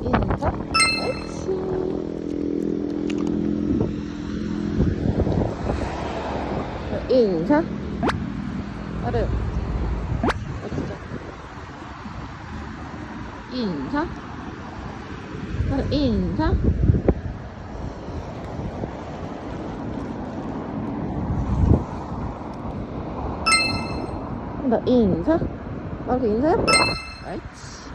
인사 인사 옳지. 인사? 아래. 어디죠 인사? 아래 인사? 나 인사? 나도 아, 인사해? 옳지